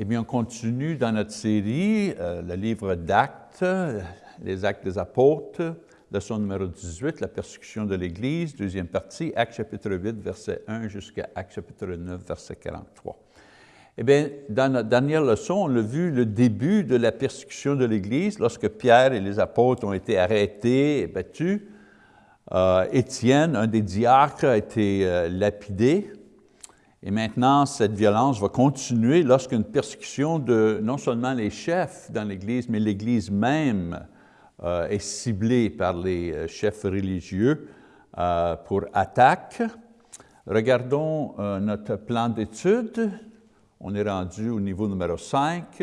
Eh bien, on continue dans notre série, euh, le livre d'Actes, les Actes des apôtres, leçon numéro 18, la persécution de l'Église, deuxième partie, Actes chapitre 8, verset 1 jusqu'à Actes chapitre 9, verset 43. Eh bien, dans notre dernière leçon, on a vu le début de la persécution de l'Église, lorsque Pierre et les apôtres ont été arrêtés et battus. Euh, Étienne, un des diacres, a été euh, lapidé. Et maintenant, cette violence va continuer lorsqu'une persécution de non seulement les chefs dans l'Église, mais l'Église même euh, est ciblée par les chefs religieux pour attaque. Regardons notre plan d'étude. On est rendu au niveau numéro 5.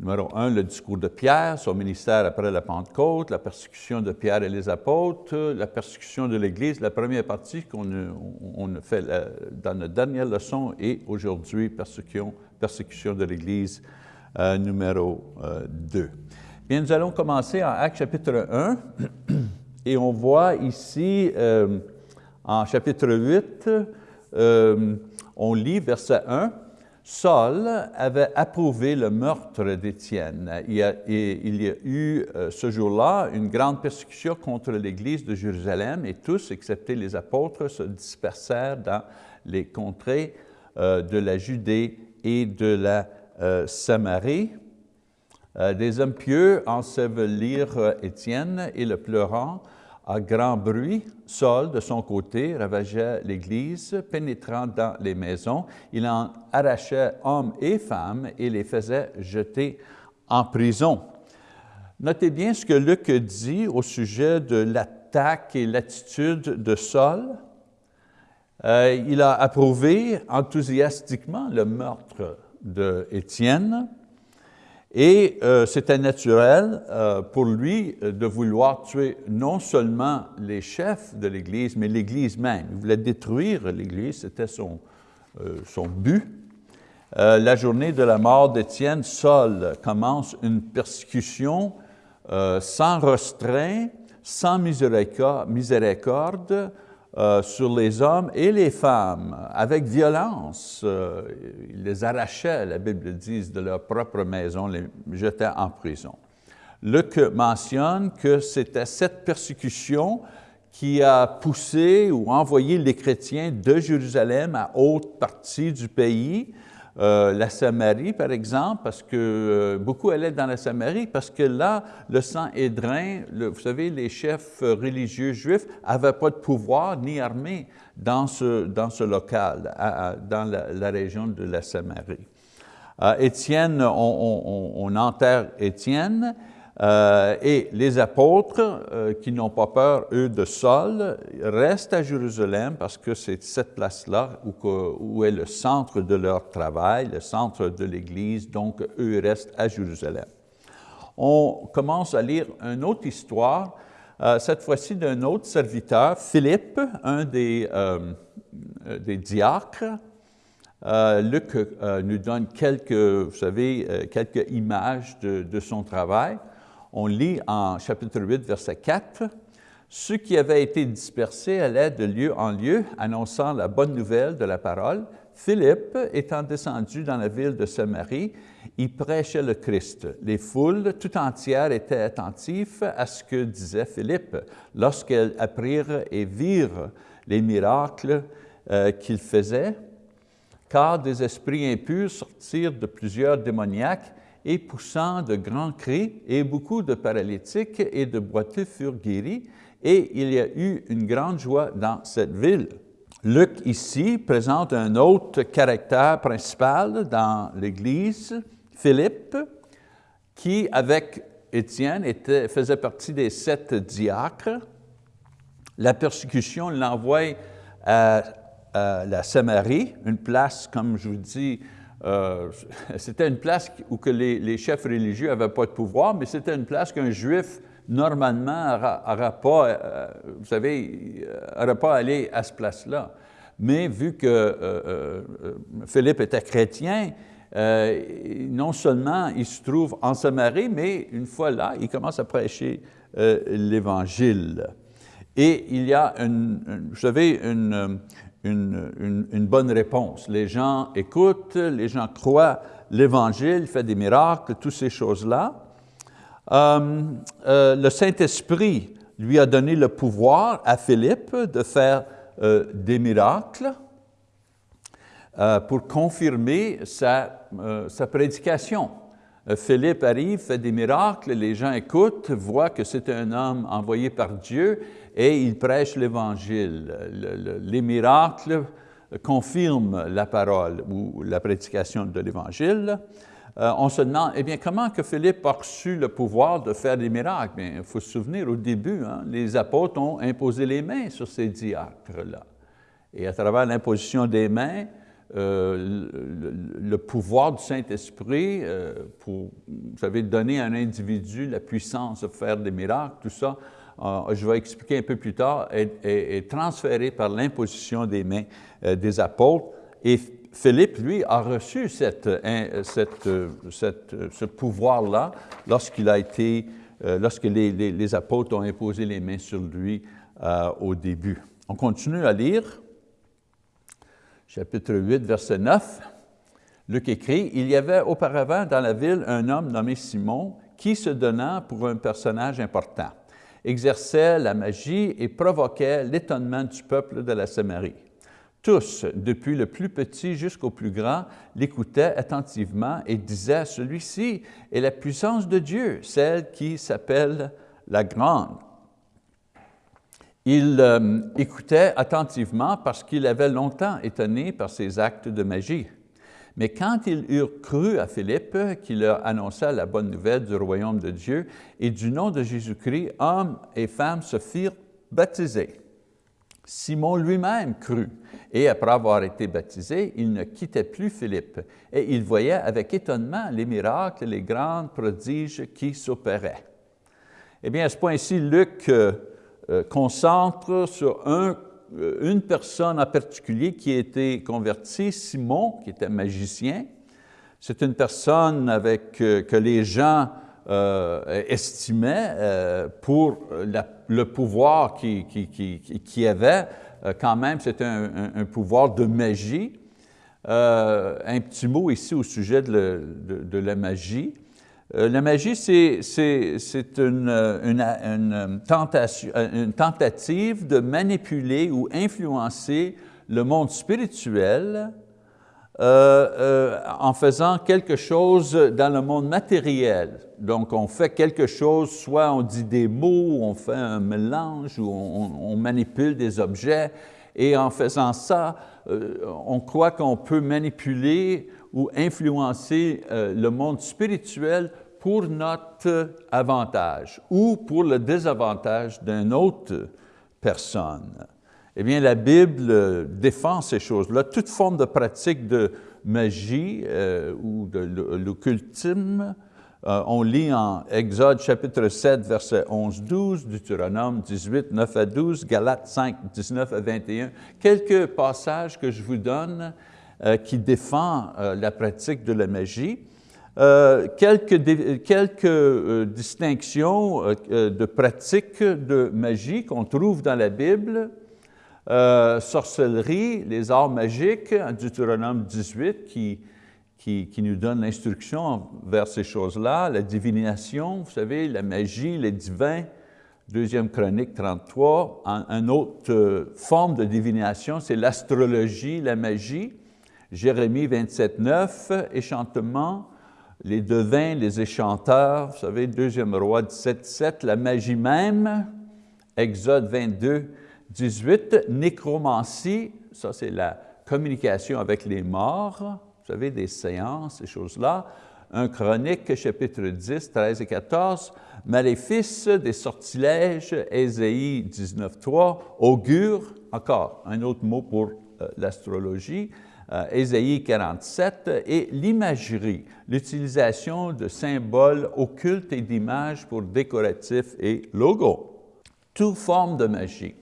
Numéro 1, le discours de Pierre, son ministère après la Pentecôte, la persécution de Pierre et les apôtres, la persécution de l'Église, la première partie qu'on a, fait euh, dans notre dernière leçon et aujourd'hui, persécution, persécution de l'Église euh, numéro 2. Euh, Bien, nous allons commencer en Actes chapitre 1 et on voit ici en chapitre 8, on lit verset 1, Saul avait approuvé le meurtre d'Étienne. Il, y a eu euh, ce jour-là une grande persécution contre l'Église de Jérusalem et tous, excepté les apôtres, se dispersèrent dans les contrées euh, de la Judée et de la euh, Samarie. des hommes pieux ensevelirent Étienne et le pleurant à grand bruit, Saul, de son côté, ravageait l'Église, pénétrant dans les maisons. Il en arrachait hommes et femmes et les faisait jeter en prison. Notez bien ce que Luc dit au sujet de l'attaque et l'attitude de Saul. Euh, il a approuvé enthousiastiquement le meurtre d'Étienne. Et euh, c'était naturel euh, pour lui euh, de vouloir tuer non seulement les chefs de l'Église, mais l'Église même. Il voulait détruire l'Église, c'était son, son but. la journée de la mort d'Étienne, Saul commence une persécution sans restreint, sans miséricorde, euh, sur les hommes et les femmes avec violence. Euh, ils les arrachaient, la Bible dit, de leur propre maison, les jetaient en prison. Luc mentionne que c'était cette persécution qui a poussé ou envoyé les chrétiens de Jérusalem à haute partie du pays, euh, la Samarie, par exemple, parce que euh, beaucoup allaient dans la Samarie, parce que là, le sang édrin, vous savez, les chefs religieux juifs n'avaient pas de pouvoir ni armée dans ce, dans ce local, dans la, région de la Samarie. Étienne, on enterre Étienne, euh, et les apôtres, euh, qui n'ont pas peur, eux, de Saul, restent à Jérusalem parce que c'est cette place-là où, est le centre de leur travail, le centre de l'Église, donc eux restent à Jérusalem. On commence à lire une autre histoire, euh, cette fois-ci d'un autre serviteur, Philippe, un des, des diacres. Luc nous donne quelques, vous savez, quelques images de son travail on lit en chapitre 8, verset 4, « Ceux qui avaient été dispersés allaient de lieu en lieu, annonçant la bonne nouvelle de la parole. Philippe, étant descendu dans la ville de Samarie, y prêchait le Christ. Les foules tout entières étaient attentives à ce que disait Philippe lorsqu'elles apprirent et virent les miracles euh, qu'il faisait, car des esprits impurs sortirent de plusieurs démoniaques et poussant de grands cris, et beaucoup de paralytiques et de boiteux furent guéris, et il y a eu une grande joie dans cette ville. Luc ici présente un autre caractère principal dans l'Église, Philippe, qui avec Étienne était, faisait partie des sept diacres. La persécution l'envoie à, à la Samarie, une place, comme je vous dis, euh, c'était une place où que les, chefs religieux n'avaient pas de pouvoir, mais c'était une place qu'un juif, normalement, n'aurait pas, euh, vous savez, n'aurait pas allé à cette place-là. Mais vu que euh, Philippe était chrétien, non seulement il se trouve en Samarie, mais une fois là, il commence à prêcher l'Évangile. Et il y a, une, vous savez, une, une, une, bonne réponse. Les gens écoutent, les gens croient l'Évangile, fait des miracles, toutes ces choses-là. Euh, euh, le Saint-Esprit lui a donné le pouvoir à Philippe de faire euh, des miracles pour confirmer sa, sa prédication. Philippe arrive, fait des miracles, les gens écoutent, voient que c'est un homme envoyé par Dieu et il prêche l'Évangile. les miracles confirment la parole ou la prédication de l'Évangile. Euh, on se demande, eh bien, comment que Philippe a reçu le pouvoir de faire des miracles? Il faut se souvenir, au début, hein, les apôtres ont imposé les mains sur ces diacres-là. Et à travers l'imposition des mains, euh, le, pouvoir du Saint-Esprit euh, pour, vous savez, donner à un individu la puissance de faire des miracles, tout ça, je vais expliquer un peu plus tard, est, transféré par l'imposition des mains des apôtres. Et Philippe, lui, a reçu cette, cette, ce pouvoir-là lorsqu'il a été, euh, lorsque les, les, apôtres ont imposé les mains sur lui euh, au début. On continue à lire, chapitre 8, verset 9. Luc écrit, « Il y avait auparavant dans la ville un homme nommé Simon qui, se donnant pour un personnage important, exerçait la magie et provoquait l'étonnement du peuple de la Samarie. Tous, depuis le plus petit jusqu'au plus grand, l'écoutaient attentivement et disaient, celui-ci est la puissance de Dieu, celle qui s'appelle la grande. Ils euh, écoutaient attentivement parce qu'ils avaient longtemps étonné par ses actes de magie. Mais quand ils eurent cru à Philippe, qui leur annonça la bonne nouvelle du royaume de Dieu, et du nom de Jésus-Christ, hommes et femmes se firent baptiser. Simon lui-même crut, et après avoir été baptisé, il ne quittait plus Philippe, et il voyait avec étonnement les miracles, les grands prodiges qui s'opéraient. Eh bien, à ce point-ci, Luc euh, euh, concentre sur un, une personne en particulier qui a été convertie, Simon, qui était magicien. C'est une personne avec, que les gens euh, estimait euh, pour le pouvoir qu'il qui, qui, avait, euh, quand même c'était un, pouvoir de magie. un petit mot ici au sujet de, la magie. La magie, c'est une, une, une, tentative de manipuler ou influencer le monde spirituel euh, euh, en faisant quelque chose dans le monde matériel. Donc, on fait quelque chose, soit on dit des mots, on fait un mélange, ou on, manipule des objets, et en faisant ça, euh, on croit qu'on peut manipuler ou influencer le monde spirituel pour notre avantage ou pour le désavantage d'une autre personne. Eh bien, la Bible défend ces choses-là. Toute forme de pratique de magie euh, ou de l'occultisme, euh, on lit en Exode chapitre 7, verset 11-12, Deutéronome 18, 9 à 12, Galates 5, 19 à 21, quelques passages que je vous donne euh, qui défendent la pratique de la magie. quelques, quelques distinctions de pratiques de magie qu'on trouve dans la Bible, euh, sorcellerie, les arts magiques, Deutéronome 18, qui, qui, nous donne l'instruction vers ces choses-là, la divination, vous savez, la magie, les divins, deuxième chronique 33, une autre euh, forme de divination, c'est l'astrologie, la magie, Jérémie 27, 9, échantement, les devins, les échanteurs, vous savez, deuxième roi 17, 7, la magie même, Exode 22, 18, nécromancie, ça c'est la communication avec les morts, vous savez, des séances, ces choses-là. Un chronique, chapitre 10, 13 et 14, maléfice, des sortilèges, Ésaïe 19, 3, augure, encore un autre mot pour euh, l'astrologie, Ésaïe 47, et l'imagerie, l'utilisation de symboles occultes et d'images pour décoratifs et logos. Toute forme de magie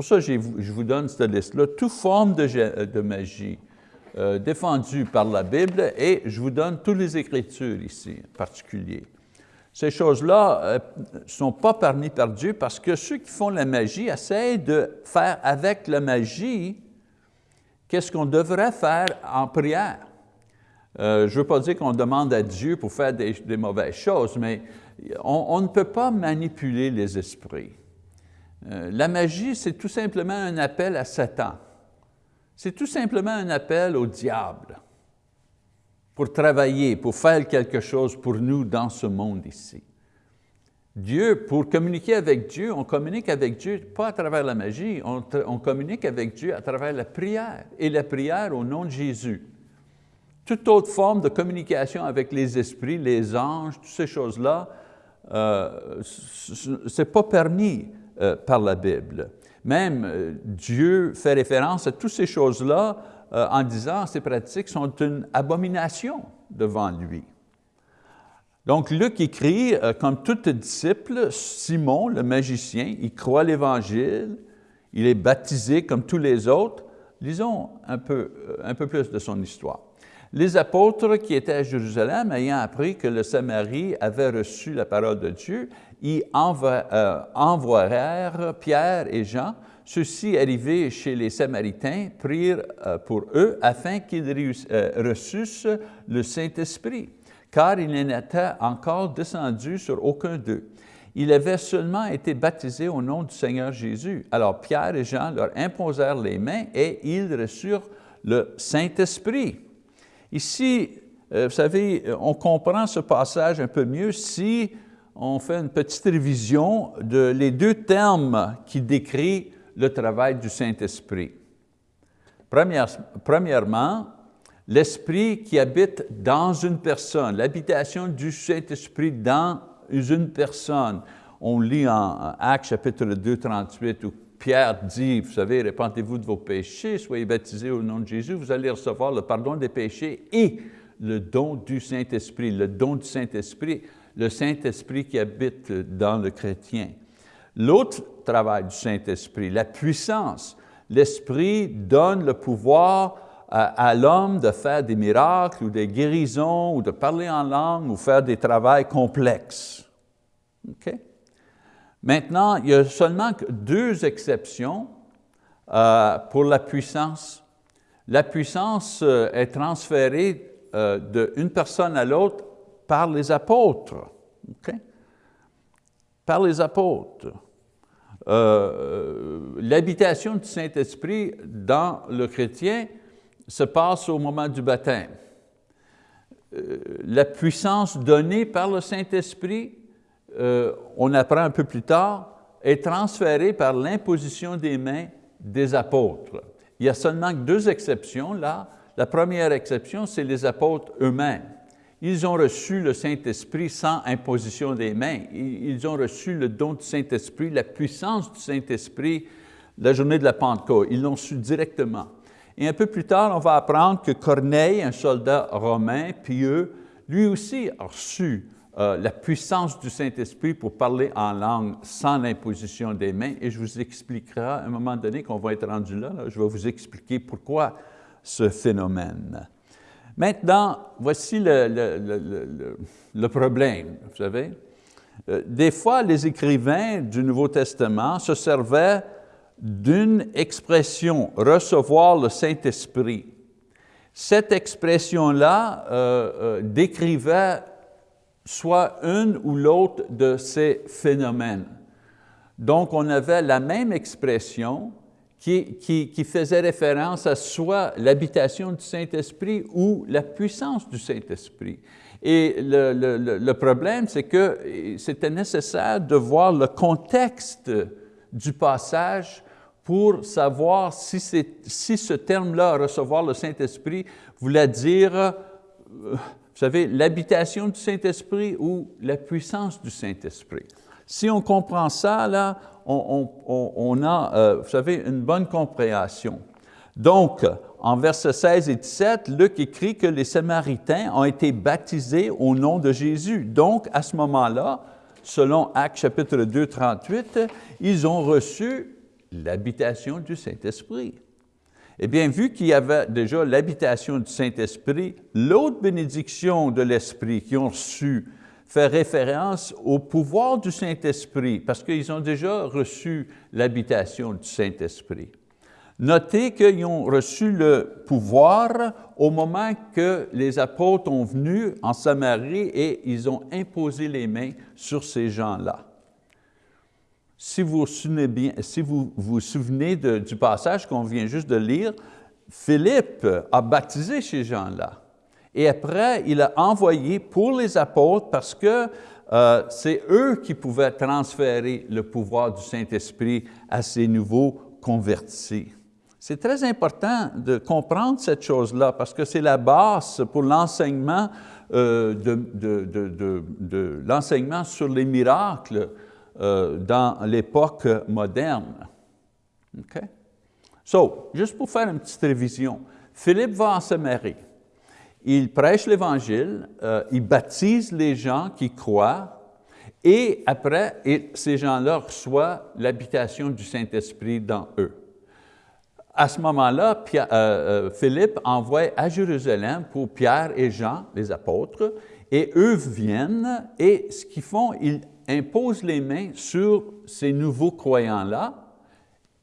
pour ça que je vous donne cette liste-là, toute forme de, euh, magie euh, défendue par la Bible et je vous donne toutes les Écritures ici, en particulier. Ces choses-là ne euh, sont pas permises par Dieu parce que ceux qui font la magie essayent de faire avec la magie qu'est-ce qu'on devrait faire en prière? Euh, je ne veux pas dire qu'on demande à Dieu pour faire des, mauvaises choses, mais on, ne peut pas manipuler les esprits. Euh, la magie, c'est tout simplement un appel à Satan. C'est tout simplement un appel au diable pour travailler, pour faire quelque chose pour nous dans ce monde ici. Dieu, pour communiquer avec Dieu, on communique avec Dieu pas à travers la magie, on, communique avec Dieu à travers la prière, et la prière au nom de Jésus toute autre forme de communication avec les esprits, les anges, toutes ces choses-là, euh, ce n'est pas permis euh, par la Bible. Même euh, Dieu fait référence à toutes ces choses-là en disant ces pratiques sont une abomination devant lui. Donc Luc écrit, comme tout disciple, Simon, le magicien, il croit l'Évangile, il est baptisé comme tous les autres. Lisons un peu, un peu plus de son histoire. Les apôtres qui étaient à Jérusalem, ayant appris que le Samarie avait reçu la parole de Dieu, y euh, envoyèrent Pierre et Jean. Ceux-ci, arrivés chez les Samaritains, prirent euh, pour eux afin qu'ils euh, reçussent le Saint-Esprit, car il n'était encore descendu sur aucun d'eux. Il avait seulement été baptisé au nom du Seigneur Jésus. Alors Pierre et Jean leur imposèrent les mains et ils reçurent le Saint-Esprit. Ici, euh, vous savez, on comprend ce passage un peu mieux si on fait une petite révision de les deux termes qui décrivent le travail du Saint-Esprit. Premièrement, l'Esprit qui habite dans une personne, l'habitation du Saint-Esprit dans une personne. On lit en Actes chapitre 2, 38, où Pierre dit, vous savez, répentez-vous de vos péchés, soyez baptisés au nom de Jésus, vous allez recevoir le pardon des péchés et le don du Saint-Esprit, le don du Saint-Esprit, le Saint-Esprit qui habite dans le chrétien. L'autre travail du Saint-Esprit, la puissance. L'Esprit donne le pouvoir à, l'homme de faire des miracles ou des guérisons ou de parler en langue ou faire des travaux complexes. OK? Maintenant, il y a seulement deux exceptions euh, pour la puissance. La puissance euh, est transférée euh, d'une personne à l'autre par les apôtres. Par les apôtres. L'habitation du Saint-Esprit dans le chrétien se passe au moment du baptême. la puissance donnée par le Saint-Esprit euh, on apprend un peu plus tard, est transféré par l'imposition des mains des apôtres. Il y a seulement deux exceptions là. La première exception, c'est les apôtres eux-mêmes. Ils ont reçu le Saint-Esprit sans imposition des mains. Ils ont reçu le don du Saint-Esprit, la puissance du Saint-Esprit, la journée de la Pentecôte. Ils l'ont su directement. Et un peu plus tard, on va apprendre que Corneille, un soldat romain pieux, lui aussi a reçu euh, la puissance du Saint-Esprit pour parler en langue sans l'imposition des mains, et je vous expliquerai à un moment donné qu'on va être rendu là, je vais vous expliquer pourquoi ce phénomène. Maintenant, voici le, problème, vous savez. Euh, des fois, les écrivains du Nouveau Testament se servaient d'une expression, recevoir le Saint-Esprit. Cette expression-là euh, décrivait soit une ou l'autre de ces phénomènes. Donc, on avait la même expression qui, faisait référence à soit l'habitation du Saint-Esprit ou la puissance du Saint-Esprit. Et le problème, c'est que c'était nécessaire de voir le contexte du passage pour savoir si, si ce terme-là, recevoir le Saint-Esprit, voulait dire euh, vous savez, l'habitation du Saint-Esprit ou la puissance du Saint-Esprit. Si on comprend ça, là, on, a, euh, vous savez, une bonne compréhension. Donc, en versets 16 et 17, Luc écrit que les Samaritains ont été baptisés au nom de Jésus. Donc, à ce moment-là, selon Actes chapitre 2, 38, ils ont reçu l'habitation du Saint-Esprit. Eh bien, vu qu'il y avait déjà l'habitation du Saint-Esprit, l'autre bénédiction de l'Esprit qu'ils ont reçue fait référence au pouvoir du Saint-Esprit, parce qu'ils ont déjà reçu l'habitation du Saint-Esprit. Notez qu'ils ont reçu le pouvoir au moment que les apôtres ont venu en Samarie et ils ont imposé les mains sur ces gens-là. Si vous vous souvenez, du passage qu'on vient juste de lire, Philippe a baptisé ces gens-là. Et après, il a envoyé pour les apôtres parce que euh, c'est eux qui pouvaient transférer le pouvoir du Saint-Esprit à ces nouveaux convertis. C'est très important de comprendre cette chose-là parce que c'est la base pour l'enseignement euh, de, l'enseignement sur les miracles euh, dans l'époque moderne. OK? So, juste pour faire une petite révision, Philippe va en Samarie. Il prêche l'Évangile, euh, il baptise les gens qui croient, et après, ces gens-là reçoivent l'habitation du Saint-Esprit dans eux à ce moment-là, euh, Philippe envoie à Jérusalem pour Pierre et Jean, les apôtres, et eux viennent, et ce qu'ils font, ils imposent les mains sur ces nouveaux croyants-là,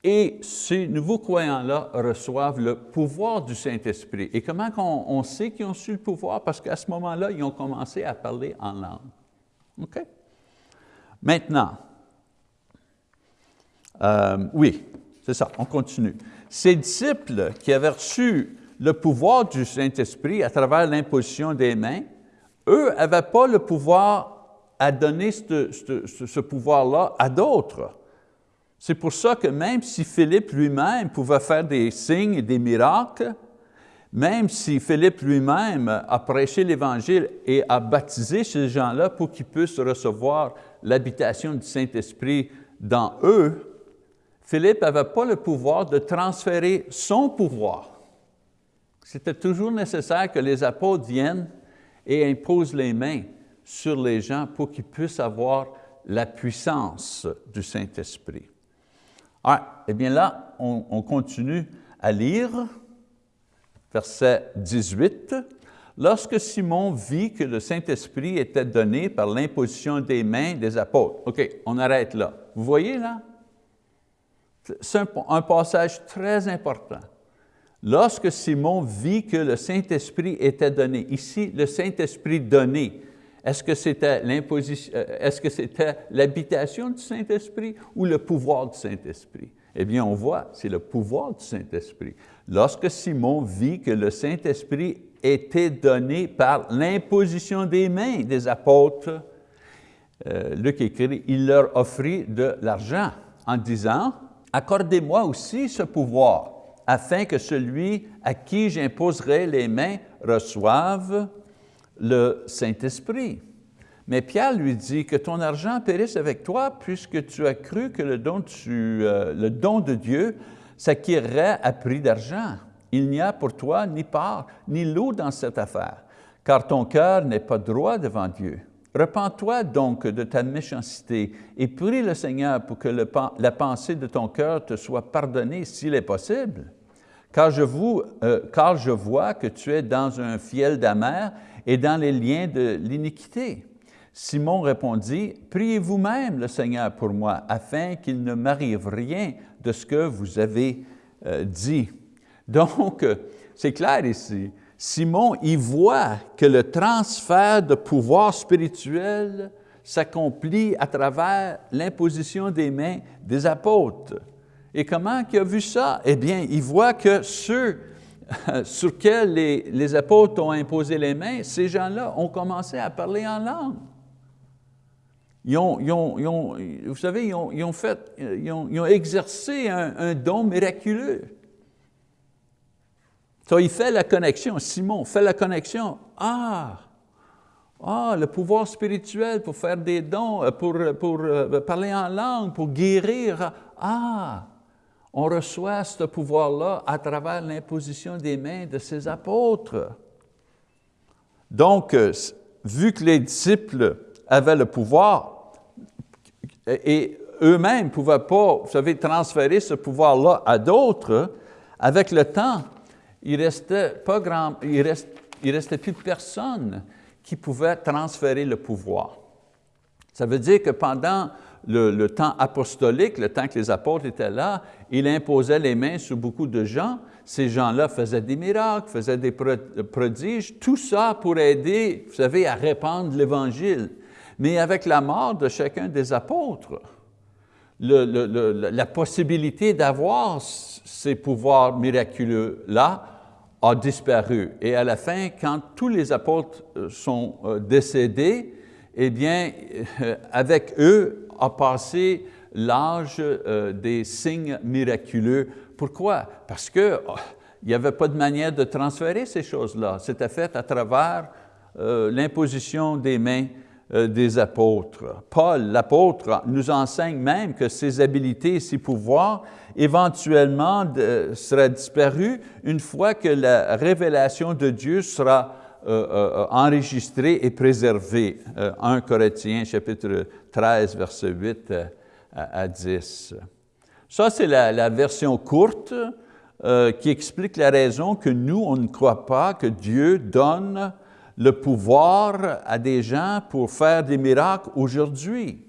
et ces nouveaux croyants-là reçoivent le pouvoir du Saint-Esprit. Et comment on, sait qu'ils ont su le pouvoir? Parce qu'à ce moment-là, ils ont commencé à parler en langue. OK? Maintenant, euh, oui, c'est ça, on continue. Ces disciples qui avaient reçu le pouvoir du Saint-Esprit à travers l'imposition des mains, eux n'avaient pas le pouvoir à donner ce, pouvoir-là à d'autres. C'est pour ça que même si Philippe lui-même pouvait faire des signes et des miracles, même si Philippe lui-même a prêché l'Évangile et a baptisé ces gens-là pour qu'ils puissent recevoir l'habitation du Saint-Esprit dans eux, Philippe n'avait pas le pouvoir de transférer son pouvoir. C'était toujours nécessaire que les apôtres viennent et imposent les mains sur les gens pour qu'ils puissent avoir la puissance du Saint-Esprit. Ah, eh bien là, on, on continue à lire, verset 18. Lorsque Simon vit que le Saint-Esprit était donné par l'imposition des mains des apôtres. OK, on arrête là. Vous voyez là? C'est un, passage très important. Lorsque Simon vit que le Saint-Esprit était donné, ici, le Saint-Esprit donné, est-ce que c'était l'imposition, euh, est-ce que c'était l'habitation du Saint-Esprit ou le pouvoir du Saint-Esprit? Eh bien, on voit, c'est le pouvoir du Saint-Esprit. Lorsque Simon vit que le Saint-Esprit était donné par l'imposition des mains des apôtres, euh, Luc écrit, il leur offrit de l'argent en disant, accordez-moi aussi ce pouvoir, afin que celui à qui j'imposerai les mains reçoive le Saint-Esprit. Mais Pierre lui dit que ton argent périsse avec toi, puisque tu as cru que le don, euh, de Dieu s'acquerrait à prix d'argent. Il n'y a pour toi ni part, ni lot dans cette affaire, car ton cœur n'est pas droit devant Dieu. Repends-toi donc de ta méchanceté et prie le Seigneur pour que la pensée de ton cœur te soit pardonnée s'il est possible. Car je, euh, car je vois que tu es dans un fiel d'amer et dans les liens de l'iniquité. Simon répondit, Priez vous-même le Seigneur pour moi, afin qu'il ne m'arrive rien de ce que vous avez euh, dit. Donc, c'est clair ici. Simon y voit que le transfert de pouvoir spirituel s'accomplit à travers l'imposition des mains des apôtres. Et comment il a vu ça? Eh bien, il voit que ceux sur lesquels les, apôtres ont imposé les mains, ces gens-là ont commencé à parler en langue. Ils ont, vous savez, ils ont, fait, ils ont, exercé un don miraculeux. So, il fait la connexion, Simon fait la connexion. Ah, ah, le pouvoir spirituel pour faire des dons, pour, pour euh, parler en langue, pour guérir. Ah, on reçoit ce pouvoir-là à travers l'imposition des mains de ses apôtres. Donc, euh, vu que les disciples avaient le pouvoir et eux-mêmes ne pouvaient pas, vous savez, transférer ce pouvoir-là à d'autres, avec le temps, il restait pas grand, il, plus personne qui pouvait transférer le pouvoir. Ça veut dire que pendant le, temps apostolique, le temps que les apôtres étaient là, il imposait les mains sur beaucoup de gens. Ces gens-là faisaient des miracles, faisaient des prodiges, tout ça pour aider, vous savez, à répandre l'Évangile. Mais avec la mort de chacun des apôtres, la possibilité d'avoir ces pouvoirs miraculeux-là a disparu. Et à la fin, quand tous les apôtres euh, sont euh, décédés, eh bien, euh, avec eux a passé l'âge des signes miraculeux. Pourquoi? Parce qu'il oh, n'y avait pas de manière de transférer ces choses-là. C'était fait à travers l'imposition des mains euh, des apôtres. Paul, l'apôtre, nous enseigne même que ces habilités, ces pouvoirs, éventuellement seraient disparus une fois que la révélation de Dieu sera euh, euh, enregistrée et préservée. 1 Corinthiens chapitre 13, verset 8 à, 10. Ça, c'est la, version courte qui explique la raison que nous, on ne croit pas que Dieu donne le pouvoir à des gens pour faire des miracles aujourd'hui.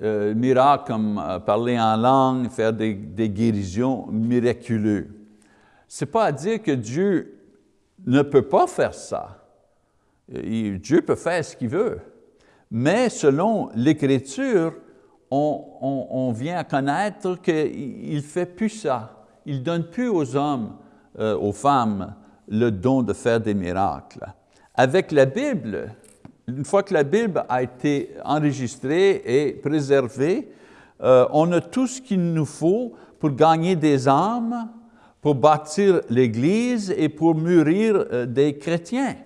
Euh, miracles comme euh, parler en langue, faire des, guérisons miraculeuses. Ce n'est pas à dire que Dieu ne peut pas faire ça. Dieu peut faire ce qu'il veut. Mais selon l'Écriture, on, vient à connaître qu'il ne fait plus ça. Il ne donne plus aux hommes, euh, aux femmes, le don de faire des miracles. Avec la Bible, une fois que la Bible a été enregistrée et préservée, euh, on a tout ce qu'il nous faut pour gagner des âmes, pour bâtir l'Église et pour mûrir euh, des chrétiens.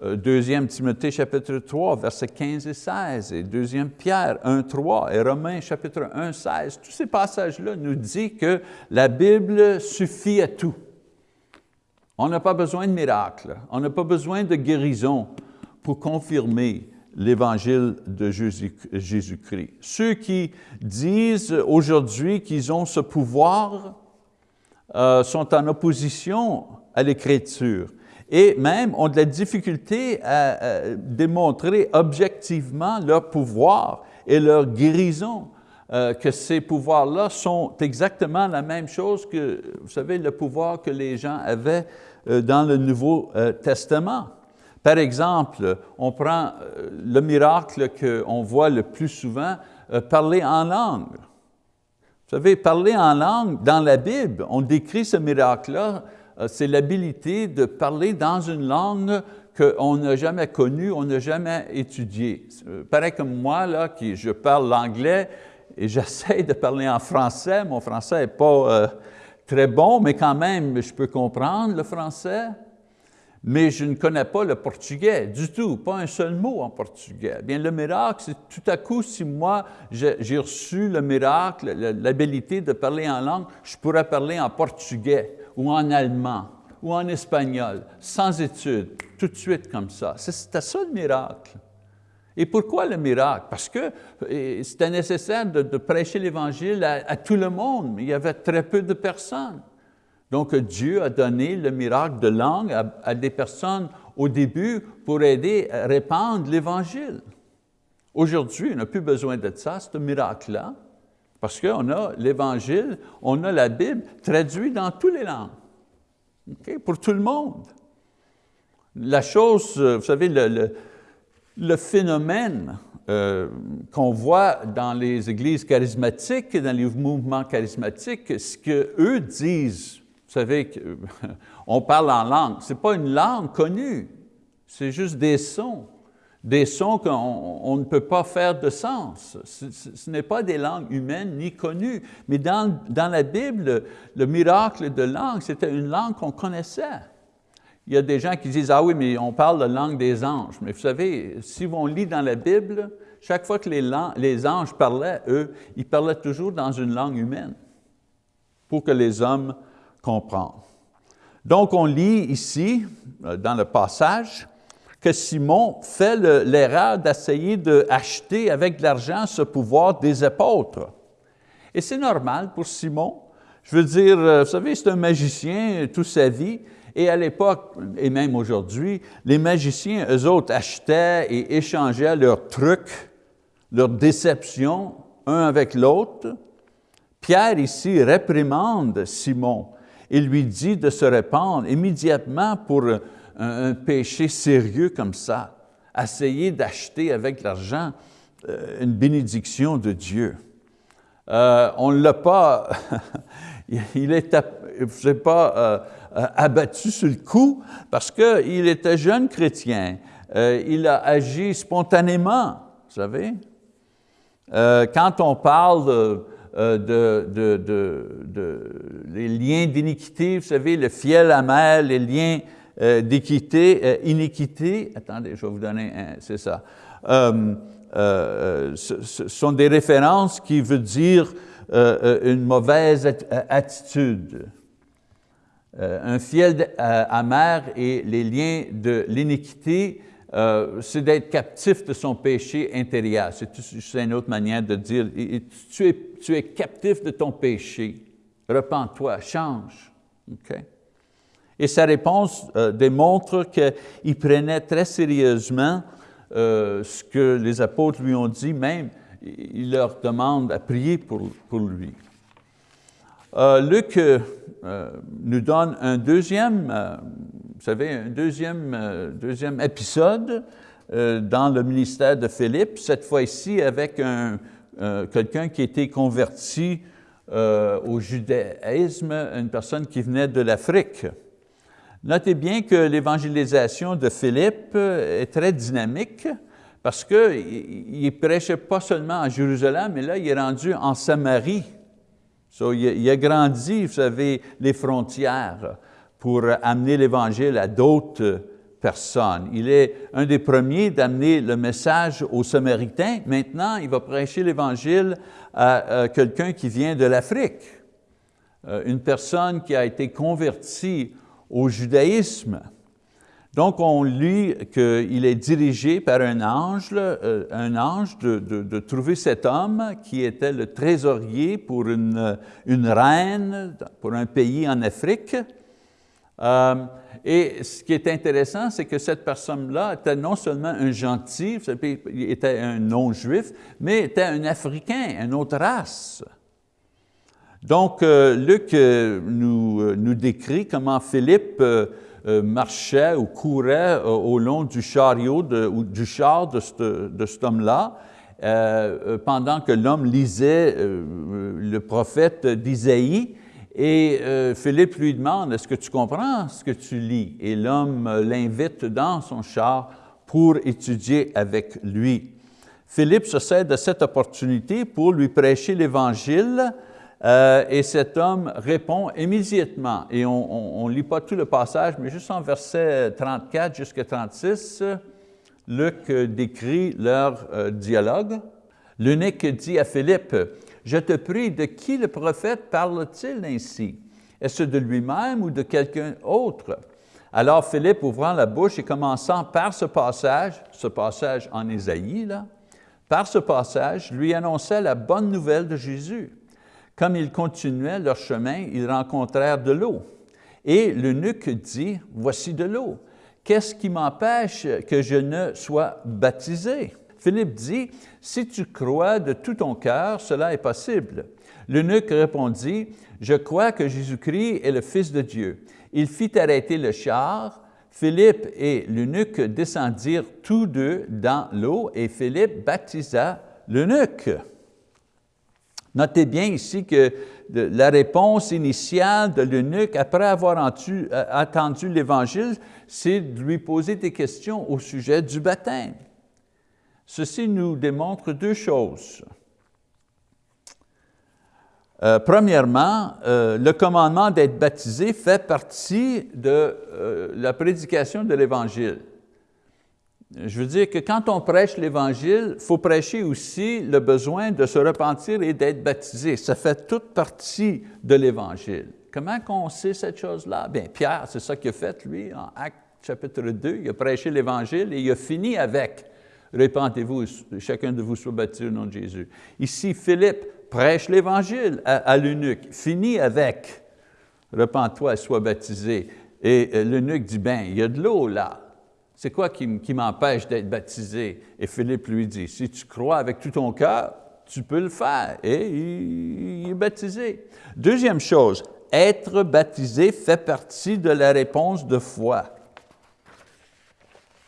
Euh, deuxième Timothée chapitre 3, versets 15 et 16, et deuxième Pierre 1, 3, et Romains chapitre 1, 16, tous ces passages-là nous disent que la Bible suffit à tout. On n'a pas besoin de miracles, on n'a pas besoin de guérison pour confirmer l'Évangile de Jésus-Christ. Ceux qui disent aujourd'hui qu'ils ont ce pouvoir euh, sont en opposition à l'Écriture et même ont de la difficulté à, démontrer objectivement leur pouvoir et leur guérison. Euh, que ces pouvoirs-là sont exactement la même chose que, vous savez, le pouvoir que les gens avaient euh, dans le Nouveau euh, Testament. Par exemple, on prend le miracle qu'on voit le plus souvent, parler en langue. Vous savez, parler en langue, dans la Bible, on décrit ce miracle-là, c'est l'habilité de parler dans une langue qu'on n'a jamais connue, on n'a jamais étudiée. Pareil comme moi, là, qui je parle l'anglais, et j'essaie de parler en français. Mon français n'est pas euh, très bon, mais quand même, je peux comprendre le français. Mais je ne connais pas le portugais du tout, pas un seul mot en portugais. Bien, le miracle, c'est tout à coup, si moi, j'ai reçu le miracle, l'habilité de parler en langue, je pourrais parler en portugais ou en allemand ou en espagnol, sans études, tout de suite comme ça. C'était ça le miracle. Et pourquoi le miracle? Parce que c'était nécessaire de, prêcher l'Évangile à, tout le monde, mais il y avait très peu de personnes. Donc Dieu a donné le miracle de langue à, des personnes au début pour aider à répandre l'Évangile. Aujourd'hui, on n'a plus besoin de ça, ce miracle-là, parce qu'on a l'Évangile, on a la Bible traduite dans toutes les langues, pour tout le monde. La chose, vous savez, le, phénomène euh, qu'on voit dans les églises charismatiques, dans les mouvements charismatiques, ce qu'eux disent, vous savez, on parle en langue, ce n'est pas une langue connue, c'est juste des sons, des sons qu'on ne peut pas faire de sens. Ce, n'est pas des langues humaines ni connues, mais dans, la Bible, le miracle de langue, c'était une langue qu'on connaissait il y a des gens qui disent, ah oui, mais on parle de langue des anges. Mais vous savez, si on lit dans la Bible, chaque fois que les, les anges parlaient, eux, ils parlaient toujours dans une langue humaine pour que les hommes comprennent. Donc, on lit ici, euh, dans le passage, que Simon fait l'erreur d'essayer d'acheter avec de l'argent ce pouvoir des apôtres. Et c'est normal pour Simon. Je veux dire, euh, vous savez, c'est un magicien toute sa vie, et à l'époque, et même aujourd'hui, les magiciens, eux autres, achetaient et échangeaient leurs trucs leur déception un avec l'autre, Pierre ici réprimande Simon et lui dit de se répandre immédiatement pour un, péché sérieux comme ça, essayer d'acheter avec l'argent euh, une bénédiction de Dieu. Euh, on ne l'a pas, il n'est pas euh, abattu sur le coup parce qu'il était jeune chrétien. il a agi spontanément, vous savez. quand on parle de, de, de, les liens d'iniquité, vous savez, le fiel amer, les liens d'équité, iniquité, attendez, je vais vous donner un, c'est ça. Euh, ce sont des références qui veulent dire euh, euh, une mauvaise attitude. un fiel amer et les liens de l'iniquité, c'est d'être captif de son péché intérieur. C'est une autre manière de dire, tu es, tu es captif de ton péché. Repends-toi, change. Et sa réponse démontre qu'il prenait très sérieusement euh, ce que les apôtres lui ont dit, même, il leur demande à prier pour, lui. Euh, Luc euh, nous donne un deuxième, vous savez, un deuxième, deuxième épisode dans le ministère de Philippe, cette fois-ci avec un, quelqu'un qui était converti au judaïsme, une personne qui venait de l'Afrique. Notez bien que l'évangélisation de Philippe est très dynamique parce qu'il ne prêchait pas seulement à Jérusalem, mais là, il est rendu en Samarie. il, a grandi, vous savez, les frontières pour amener l'Évangile à d'autres personnes. Il est un des premiers d'amener le message aux Samaritains. Maintenant, il va prêcher l'Évangile à, à quelqu'un qui vient de l'Afrique, euh, une personne qui a été convertie au judaïsme. Donc, on lit qu'il est dirigé par un ange, euh, un ange de, trouver cet homme qui était le trésorier pour une, reine, pour un pays en Afrique. Euh, et ce qui est intéressant, c'est que cette personne-là était non seulement un gentil, il était un non-juif, mais était un Africain, une autre race. Donc, euh, Luc euh, nous, euh, nous, décrit comment Philippe marchait ou courait au long du chariot ou du char de, de cet homme-là, pendant que l'homme lisait le prophète d'Isaïe, et Philippe lui demande, est-ce que tu comprends ce que tu lis? Et l'homme l'invite dans son char pour étudier avec lui. Philippe se sert de cette opportunité pour lui prêcher l'Évangile euh, et cet homme répond immédiatement, et on ne lit pas tout le passage, mais juste en verset 34 jusqu'à 36, Luc décrit leur euh, dialogue. L'unique dit à Philippe, « Je te prie, de qui le prophète parle-t-il ainsi? Est-ce de lui-même ou de quelqu'un autre? » Alors Philippe, ouvrant la bouche et commençant par ce passage, ce passage en Ésaïe, là, par ce passage, lui annonçait la bonne nouvelle de Jésus. Comme ils continuaient leur chemin, ils rencontrèrent de l'eau. Et l'eunuque dit, voici de l'eau. Qu'est-ce qui m'empêche que je ne sois baptisé? Philippe dit, si tu crois de tout ton cœur, cela est possible. L'eunuque répondit, je crois que Jésus-Christ est le Fils de Dieu. Il fit arrêter le char. Philippe et l'eunuque descendirent tous deux dans l'eau et Philippe baptisa l'eunuque. Notez bien ici que la réponse initiale de l'eunuque, après avoir euh, entendu l'Évangile, c'est de lui poser des questions au sujet du baptême. Ceci nous démontre deux choses. Euh, premièrement, euh, le commandement d'être baptisé fait partie de la prédication de l'Évangile. Je veux dire que quand on prêche l'Évangile, il faut prêcher aussi le besoin de se repentir et d'être baptisé. Ça fait toute partie de l'Évangile. Comment on sait cette chose-là? Bien, Pierre, c'est ça qu'il a fait, lui, en Acte chapitre 2. Il a prêché l'Évangile et il a fini avec « Répentez-vous, chacun de vous soit baptisé au nom de Jésus ». Ici, Philippe prêche l'Évangile à, l'eunuque, finit avec « Repends-toi et sois baptisé ». Et l'eunuque dit « Ben, il y a de l'eau là ». C'est quoi qui, m'empêche d'être baptisé? Et Philippe lui dit, si tu crois avec tout ton cœur, tu peux le faire. Et il, est baptisé. Deuxième chose, être baptisé fait partie de la réponse de foi.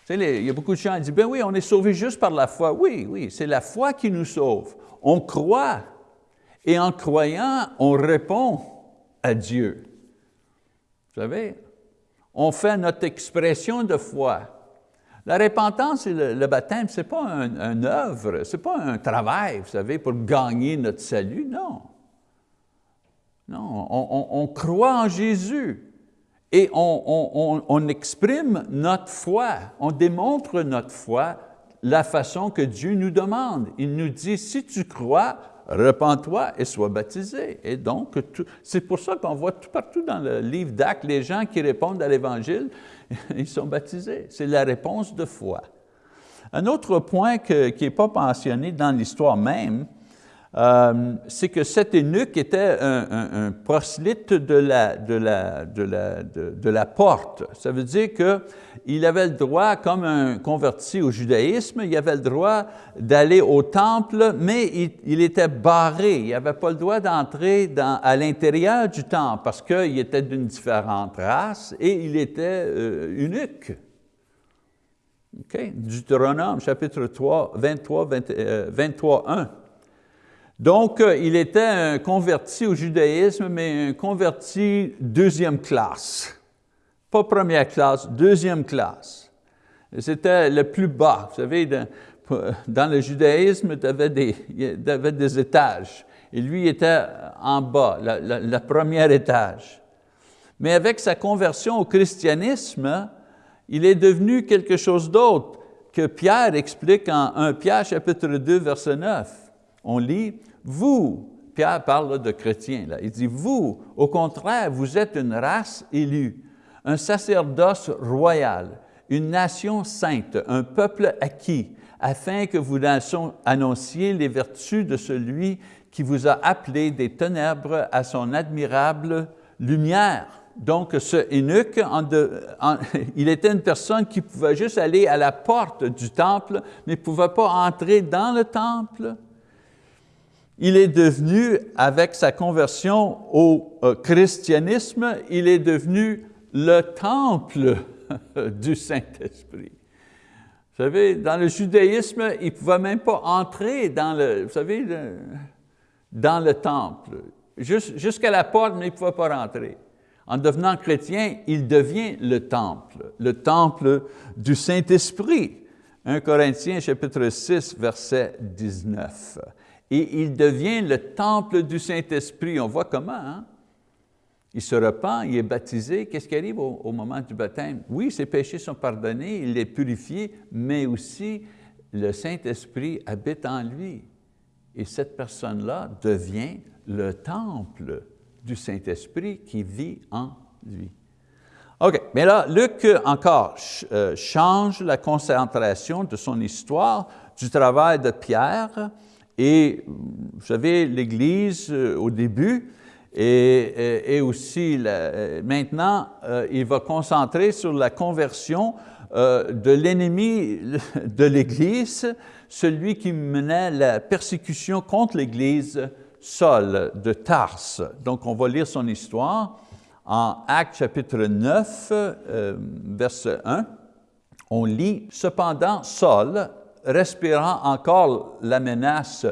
il y a beaucoup de gens qui disent, ben oui, on est sauvé juste par la foi. Oui, oui, c'est la foi qui nous sauve. On croit. Et en croyant, on répond à Dieu. Vous savez, on fait notre expression de foi. La repentance et le, baptême, ce n'est pas un, œuvre, ce n'est pas un travail, vous savez, pour gagner notre salut, non. Non, on, croit en Jésus et on, on, exprime notre foi, on démontre notre foi la façon que Dieu nous demande. Il nous dit, si tu crois, repens-toi et sois baptisé. Et donc, c'est pour ça qu'on voit tout partout dans le livre d'Actes, les gens qui répondent à l'Évangile, ils sont baptisés. C'est la réponse de foi. Un autre point qui n'est pas mentionné dans l'histoire même, euh, c'est que cet eunuque était un, proselyte de la, porte. Ça veut dire qu'il avait le droit, comme un converti au judaïsme, il avait le droit d'aller au temple, mais il, était barré. Il n'avait pas le droit d'entrer à l'intérieur du temple parce qu'il était d'une différente race et il était euh, eunuque. Okay? Deutéronome, chapitre 3, 23, 23 1. Donc, euh, il était un converti au judaïsme, mais un converti deuxième classe. Pas première classe, deuxième classe. C'était le plus bas. Vous savez, dans le judaïsme, il y avait des, des étages. Et lui était en bas, le premier étage. Mais avec sa conversion au christianisme, il est devenu quelque chose d'autre que Pierre explique en 1 Pierre chapitre 2, verset 9. On lit, vous, Pierre parle de chrétiens, là. il dit, vous, au contraire, vous êtes une race élue, un sacerdoce royal, une nation sainte, un peuple acquis, afin que vous annonciez les vertus de celui qui vous a appelé des ténèbres à son admirable lumière. Donc, ce eunuque, il était une personne qui pouvait juste aller à la porte du temple, mais ne pouvait pas entrer dans le temple il est devenu, avec sa conversion au euh, christianisme, il est devenu le temple du Saint-Esprit. Vous savez, dans le judaïsme, il ne pouvait même pas entrer dans le, vous savez, dans le temple. Jusqu'à la porte, mais il ne pouvait pas rentrer. En devenant chrétien, il devient le temple, le temple du Saint-Esprit. 1 Corinthiens chapitre 6, verset 19 et il devient le temple du Saint-Esprit. On voit comment, hein? Il se repent, il est baptisé. Qu'est-ce qui arrive au, moment du baptême? Oui, ses péchés sont pardonnés, il est purifié, mais aussi le Saint-Esprit habite en lui. Et cette personne-là devient le temple du Saint-Esprit qui vit en lui. OK, mais là, Luc encore euh, change la concentration de son histoire du travail de Pierre et vous savez, l'Église euh, au début, et, aussi euh, maintenant, euh, il va concentrer sur la conversion de l'ennemi de l'Église, celui qui menait la persécution contre l'Église, Saul de Tarse. Donc, on va lire son histoire en Actes chapitre 9, verset 1. On lit, « Cependant, Saul, respirant encore la menace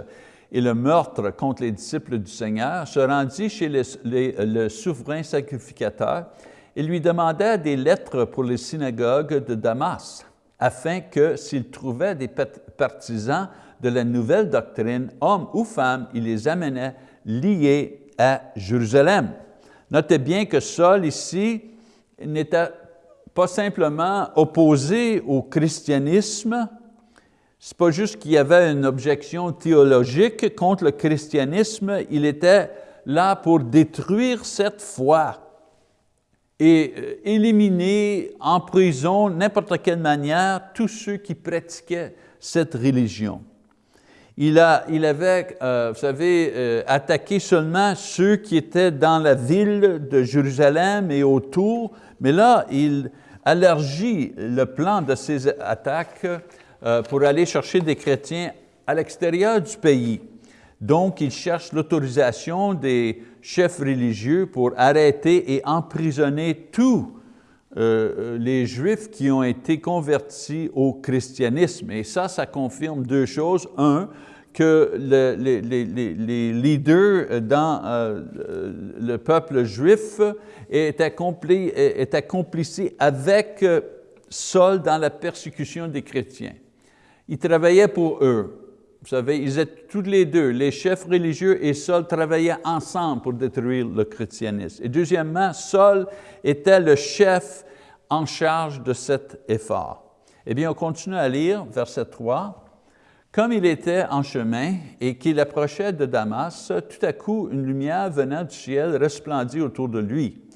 et le meurtre contre les disciples du Seigneur, se rendit chez le souverain sacrificateur et lui demanda des lettres pour les synagogues de Damas, afin que, s'il trouvait des partisans de la nouvelle doctrine, hommes ou femmes, il les amenait liés à Jérusalem. Notez bien que Saul ici n'était pas simplement opposé au christianisme, ce n'est pas juste qu'il y avait une objection théologique contre le christianisme, il était là pour détruire cette foi et euh, éliminer en prison, n'importe quelle manière, tous ceux qui pratiquaient cette religion. Il, a, il avait, euh, vous savez, euh, attaqué seulement ceux qui étaient dans la ville de Jérusalem et autour, mais là, il allergie le plan de ces attaques pour aller chercher des chrétiens à l'extérieur du pays. Donc, il cherche l'autorisation des chefs religieux pour arrêter et emprisonner tous euh, les Juifs qui ont été convertis au christianisme. Et ça, ça confirme deux choses. Un, que les, leaders dans euh, le peuple juif étaient complices avec Saul dans la persécution des chrétiens. Ils travaillaient pour eux. Vous savez, ils étaient tous les deux, les chefs religieux et Saul travaillaient ensemble pour détruire le christianisme. Et deuxièmement, Saul était le chef en charge de cet effort. Eh bien, on continue à lire, verset 3. Comme il était en chemin et qu'il approchait de Damas, tout à coup, une lumière venant du ciel resplendit autour de lui.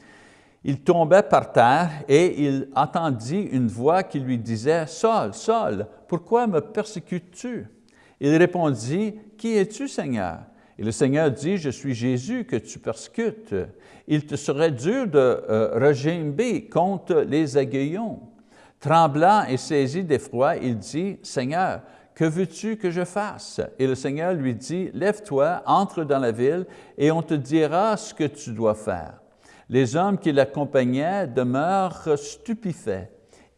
Il tombait par terre et il entendit une voix qui lui disait, « Saul, Saul, pourquoi me persécutes-tu? » Il répondit, « Qui es-tu, Seigneur? » Et le Seigneur dit, « Je suis Jésus que tu persécutes. Il te serait dur de euh, contre les aiguillons. » Tremblant et saisi d'effroi, il dit, « Seigneur, que veux-tu que je fasse? » Et le Seigneur lui dit, « Lève-toi, entre dans la ville, et on te dira ce que tu dois faire. » Les hommes qui l'accompagnaient demeurent stupéfaits.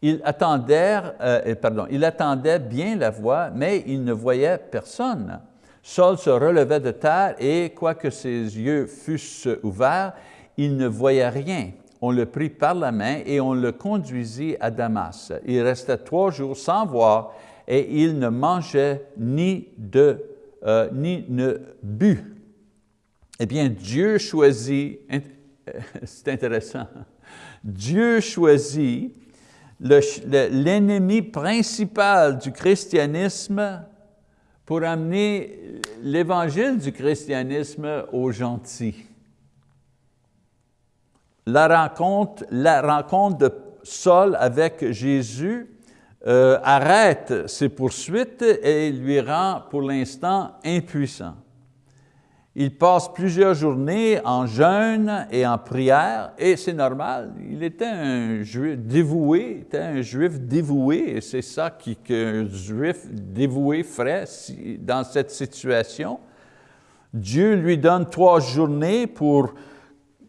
Ils attendaient, euh, pardon, ils attendaient bien la voix, mais ils ne voyaient personne. Saul se relevait de terre et, quoique ses yeux fussent ouverts, il ne voyait rien. On le prit par la main et on le conduisit à Damas. Il restait trois jours sans voir et il ne mangeait ni, de, euh, ni ne but. Eh bien, Dieu choisit, c'est intéressant, Dieu choisit l'ennemi principal du christianisme pour amener l'évangile du christianisme aux gentils. La rencontre, la rencontre de Saul avec Jésus euh, arrête ses poursuites et lui rend pour l'instant impuissant. Il passe plusieurs journées en jeûne et en prière, et c'est normal, il était un juif dévoué, était un juif dévoué, et c'est ça qu'un juif dévoué ferait dans cette situation. Dieu lui donne trois journées pour, vous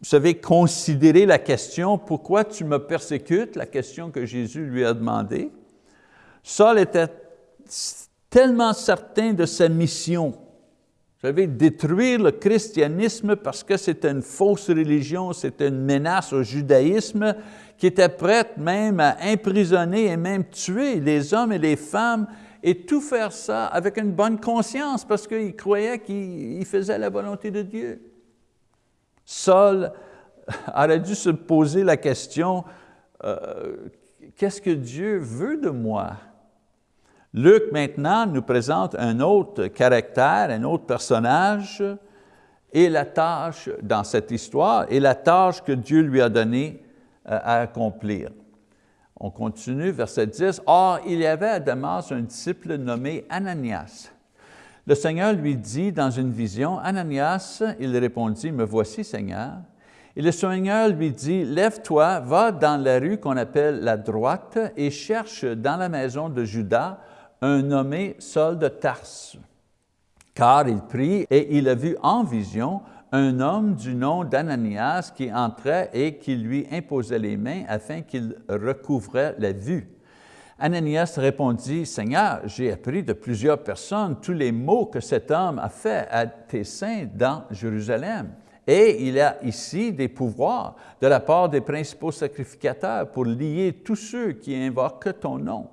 savez, considérer la question, pourquoi tu me persécutes, la question que Jésus lui a demandé. Saul était tellement certain de sa mission vous savez, détruire le christianisme parce que c'était une fausse religion, c'était une menace au judaïsme qui était prête même à emprisonner et même tuer les hommes et les femmes et tout faire ça avec une bonne conscience parce qu'il croyait qu'il faisait la volonté de Dieu. Saul aurait dû se poser la question, euh, qu'est-ce que Dieu veut de moi? Luc maintenant nous présente un autre caractère, un autre personnage et la tâche dans cette histoire et la tâche que Dieu lui a donnée euh, à accomplir. On continue, verset 10. « Or, il y avait à Damas un disciple nommé Ananias. Le Seigneur lui dit dans une vision, « Ananias, il répondit, « Me voici, Seigneur. » Et le Seigneur lui dit, « Lève-toi, va dans la rue qu'on appelle la droite et cherche dans la maison de Judas un nommé Saul de Tarse, car il prit et il a vu en vision un homme du nom d'Ananias qui entrait et qui lui imposait les mains afin qu'il recouvrait la vue. Ananias répondit, « Seigneur, j'ai appris de plusieurs personnes tous les maux que cet homme a fait à tes saints dans Jérusalem. Et il a ici des pouvoirs de la part des principaux sacrificateurs pour lier tous ceux qui invoquent ton nom.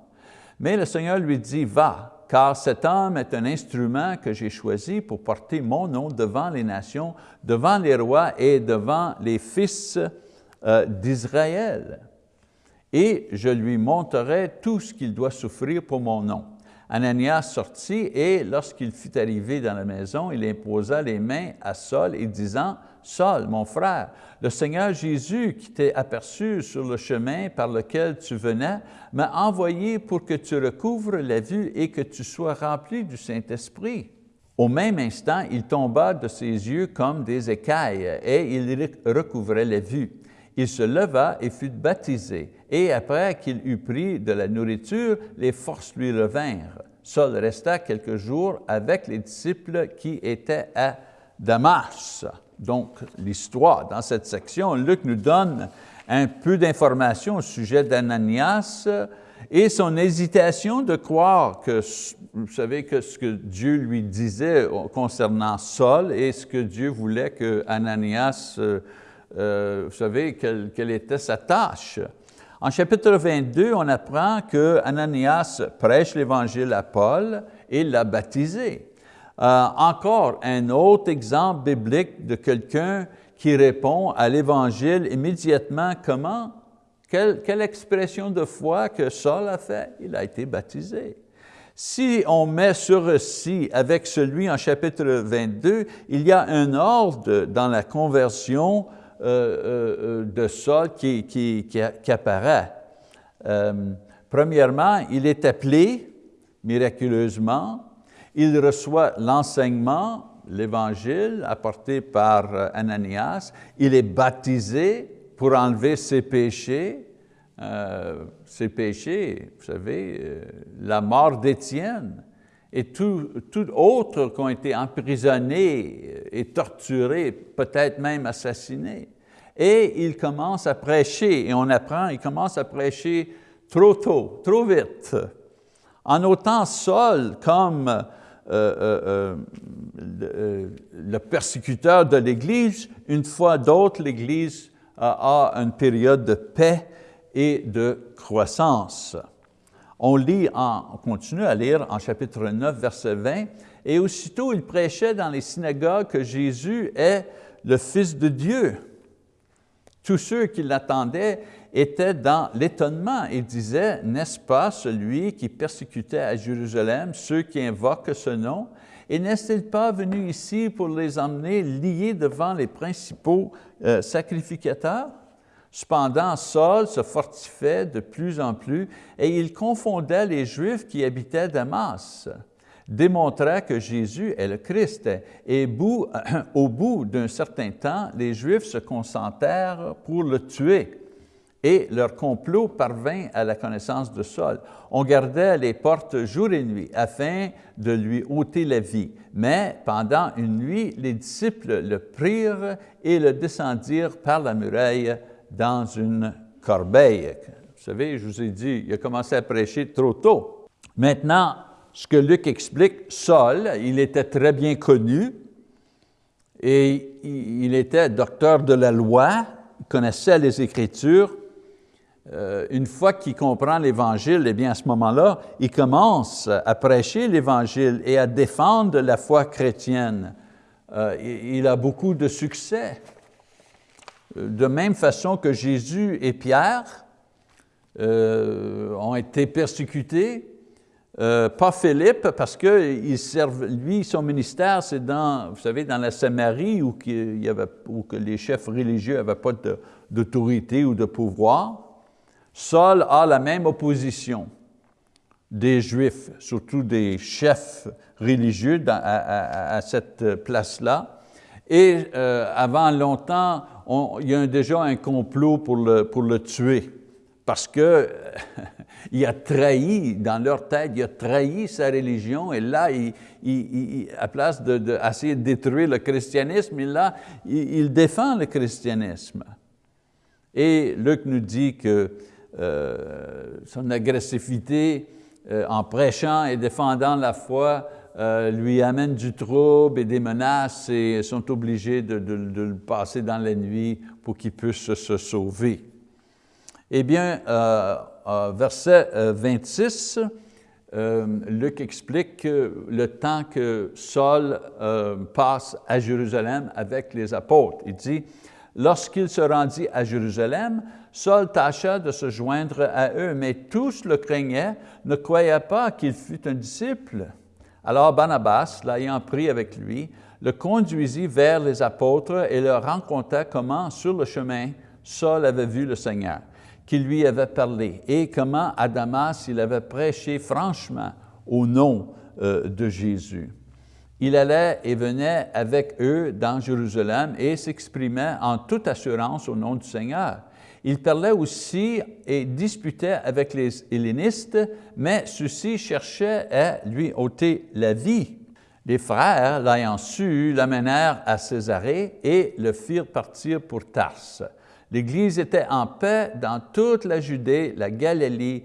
Mais le Seigneur lui dit, va, car cet homme est un instrument que j'ai choisi pour porter mon nom devant les nations, devant les rois et devant les fils euh, d'Israël. Et je lui montrerai tout ce qu'il doit souffrir pour mon nom. Ananias sortit et lorsqu'il fut arrivé dans la maison, il imposa les mains à Saul et disant, Saul, mon frère, le Seigneur Jésus qui t'est aperçu sur le chemin par lequel tu venais, m'a envoyé pour que tu recouvres la vue et que tu sois rempli du Saint-Esprit. Au même instant, il tomba de ses yeux comme des écailles et il recouvrait la vue. Il se leva et fut baptisé, et après qu'il eut pris de la nourriture, les forces lui revinrent. Saul resta quelques jours avec les disciples qui étaient à Damas. Donc, l'histoire, dans cette section, Luc nous donne un peu d'informations au sujet d'Ananias et son hésitation de croire que, vous savez, que ce que Dieu lui disait concernant Saul et ce que Dieu voulait que Ananias euh, euh, vous savez, quelle, était sa tâche. En chapitre 22, on apprend que Ananias prêche l'Évangile à Paul et l'a baptisé. Euh, encore un autre exemple biblique de quelqu'un qui répond à l'Évangile immédiatement. Comment? Quelle, expression de foi que Saul a fait? Il a été baptisé. Si on met ce récit avec celui en chapitre 22, il y a un ordre dans la conversion euh, euh, de Saul qui, apparaît. premièrement, il est appelé miraculeusement, il reçoit l'enseignement, l'Évangile apporté par Ananias, il est baptisé pour enlever ses péchés, ses péchés, vous savez, la mort d'Étienne, et tout, tout autres qui ont été emprisonnés et torturés, peut-être même assassinés. Et il commence à prêcher, et on apprend, il commence à prêcher trop tôt, trop vite. En autant Saul comme euh, euh, euh, le, persécuteur de l'Église, une fois d'autre, l'Église a une période de paix et de croissance. On lit, on continue à lire en chapitre 9, verset 20, « Et aussitôt il prêchait dans les synagogues que Jésus est le Fils de Dieu. Tous ceux qui l'attendaient étaient dans l'étonnement et disaient, « N'est-ce pas celui qui persécutait à Jérusalem ceux qui invoquent ce nom? Et n'est-il pas venu ici pour les emmener liés devant les principaux euh, sacrificateurs? » Cependant, Saul se fortifiait de plus en plus et il confondait les Juifs qui habitaient Damas, démontrant que Jésus est le Christ. Et au bout d'un certain temps, les Juifs se concentrèrent pour le tuer et leur complot parvint à la connaissance de Saul. On gardait les portes jour et nuit afin de lui ôter la vie. Mais pendant une nuit, les disciples le prirent et le descendirent par la muraille dans une corbeille. Vous savez, je vous ai dit, il a commencé à prêcher trop tôt. Maintenant, ce que Luc explique, Saul, il était très bien connu et il était docteur de la loi, il connaissait les Écritures. Euh, une fois qu'il comprend l'Évangile, eh bien à ce moment-là, il commence à prêcher l'Évangile et à défendre la foi chrétienne. Euh, il a beaucoup de succès de même façon que Jésus et Pierre euh, ont été persécutés, euh, pas Philippe, parce que lui, son ministère, c'est dans, vous savez, dans la Samarie où, les chefs religieux n'avaient pas d'autorité ou de pouvoir. Saul a la même opposition des Juifs, surtout des chefs religieux à, cette place-là. Et euh, avant longtemps, il y a déjà un complot pour le, pour le tuer parce que il a trahi, dans leur tête, il a trahi sa religion et là, il, à place d'essayer de, de, détruire le christianisme, il, là, il, défend le christianisme. Et Luc nous dit que son agressivité euh, en prêchant et défendant la foi euh, lui amène du trouble et des menaces et sont obligés de, le passer dans la nuit pour qu'il puisse se sauver. Eh bien, euh, euh, verset 26, Luc explique que le temps que Saul passe à Jérusalem avec les apôtres. Il dit, lorsqu'il se rendit à Jérusalem, Saul tâcha de se joindre à eux, mais tous le craignaient, ne croyaient pas qu'il fût un disciple. Alors Barnabas, l'ayant pris avec lui, le conduisit vers les apôtres et leur raconta comment, sur le chemin, Saul avait vu le Seigneur, qui lui avait parlé, et comment à Damas il avait prêché franchement au nom euh, de Jésus. Il allait et venait avec eux dans Jérusalem et s'exprimait en toute assurance au nom du Seigneur. Il parlait aussi et disputait avec les hellénistes, mais ceux-ci cherchaient à lui ôter la vie. Les frères, l'ayant su, l'amenèrent à Césarée et le firent partir pour Tarse. L'Église était en paix dans toute la Judée, la Galilée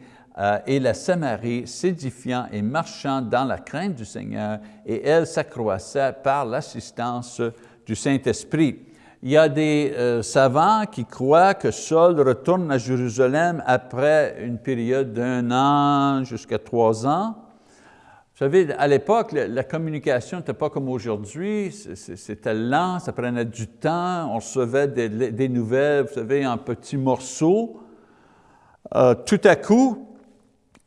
et la Samarie, s'édifiant et marchant dans la crainte du Seigneur, et elle s'accroissait par l'assistance du Saint-Esprit. Il y a des euh, savants qui croient que Saul retourne à Jérusalem après une période d'un an jusqu'à trois ans. Vous savez, à l'époque, la, communication n'était pas comme aujourd'hui, c'était lent, ça prenait du temps, on recevait des, nouvelles, vous savez, en petits morceaux. Euh, tout à coup,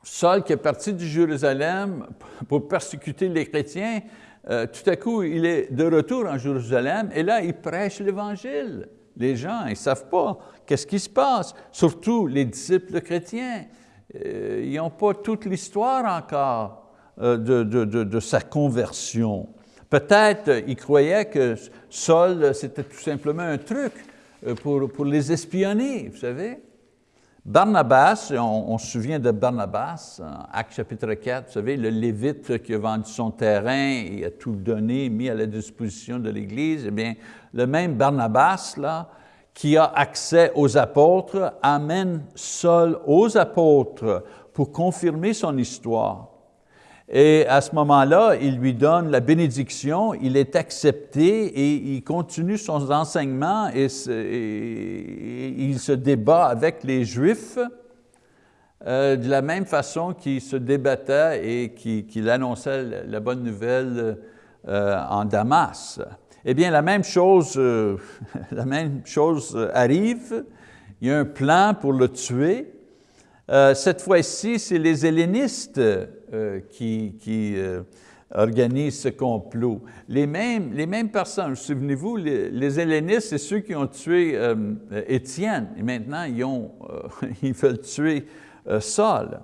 Saul qui est parti de Jérusalem pour persécuter les chrétiens, euh, tout à coup, il est de retour en Jérusalem et là, il prêche l'Évangile. Les gens, ils ne savent pas qu'est-ce qui se passe, surtout les disciples chrétiens. Euh, ils n'ont pas toute l'histoire encore euh, de, de, sa conversion. Peut-être ils croyaient que Saul, c'était tout simplement un truc pour, pour les espionner, vous savez. Barnabas, on, se souvient de Barnabas, Acte chapitre 4, vous savez, le Lévite qui a vendu son terrain et a tout donné, mis à la disposition de l'Église, eh bien, le même Barnabas, là, qui a accès aux apôtres, amène Saul aux apôtres pour confirmer son histoire. Et à ce moment-là, il lui donne la bénédiction, il est accepté et il continue son enseignement et, il se débat avec les Juifs euh, de la même façon qu'il se débattait et qu'il annonçait la bonne nouvelle euh, en Damas. Eh bien, la même chose, euh, la même chose arrive. Il y a un plan pour le tuer. cette fois-ci, c'est les hellénistes qui, qui euh, organisent ce complot. Les mêmes, les mêmes personnes, souvenez-vous, les, les, hellénistes, c'est ceux qui ont tué euh, Étienne, et maintenant ils, ont, veulent tuer Saul.